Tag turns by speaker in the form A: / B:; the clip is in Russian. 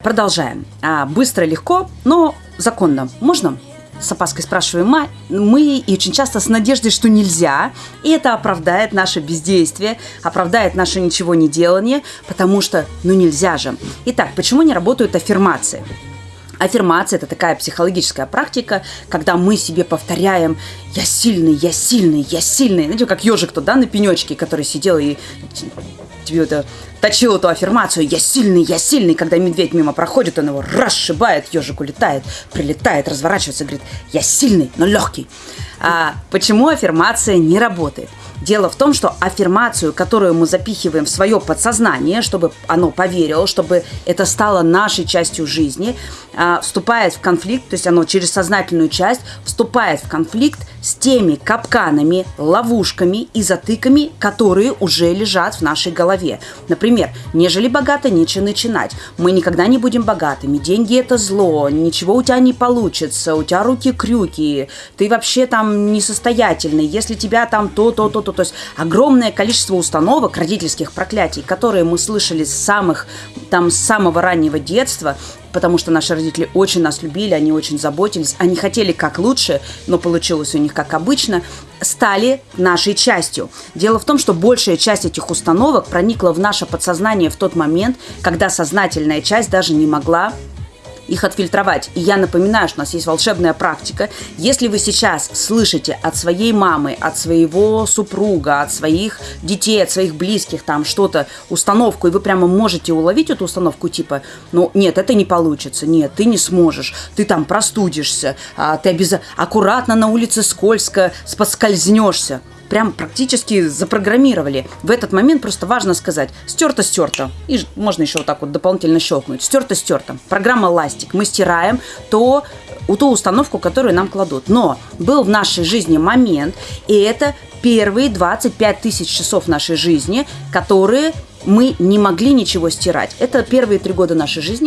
A: Продолжаем. А, быстро, легко, но законно. Можно? С опаской спрашиваем мы, мы и очень часто с надеждой, что нельзя. И это оправдает наше бездействие, оправдает наше ничего не делание, потому что, ну нельзя же. Итак, почему не работают аффирмации? Аффирмация – это такая психологическая практика, когда мы себе повторяем «я сильный, я сильный, я сильный». Знаете, как ежик тот, да, на пенечке, который сидел и тебе это точил эту аффирмацию «Я сильный, я сильный», когда медведь мимо проходит, он его расшибает, ежик улетает, прилетает, разворачивается, говорит «Я сильный, но легкий». А почему аффирмация не работает? Дело в том, что аффирмацию, которую мы запихиваем в свое подсознание, чтобы оно поверило, чтобы это стало нашей частью жизни, а, вступает в конфликт, то есть оно через сознательную часть вступает в конфликт с теми капканами, ловушками и затыками, которые уже лежат в нашей голове. Например, нежели богато, нечего начинать. Мы никогда не будем богатыми. Деньги это зло, ничего у тебя не получится, у тебя руки крюки, ты вообще там несостоятельный, если тебя там то, то, то, то. То есть огромное количество установок, родительских проклятий, которые мы слышали с самых, там, с самого раннего детства, потому что наши родители очень нас любили, они очень заботились, они хотели как лучше, но получилось у них как обычно, стали нашей частью. Дело в том, что большая часть этих установок проникла в наше подсознание в тот момент, когда сознательная часть даже не могла их отфильтровать. И я напоминаю, что у нас есть волшебная практика. Если вы сейчас слышите от своей мамы, от своего супруга, от своих детей, от своих близких там что-то, установку, и вы прямо можете уловить эту установку типа, ну нет, это не получится, нет, ты не сможешь, ты там простудишься, а, ты обязательно аккуратно на улице скользко споскользнешься прям практически запрограммировали. В этот момент просто важно сказать «стерто-стерто». И можно еще вот так вот дополнительно щелкнуть. «Стерто-стерто». Программа «Ластик». Мы стираем то, ту установку, которую нам кладут. Но был в нашей жизни момент, и это первые 25 тысяч часов нашей жизни, которые мы не могли ничего стирать. Это первые три года нашей жизни.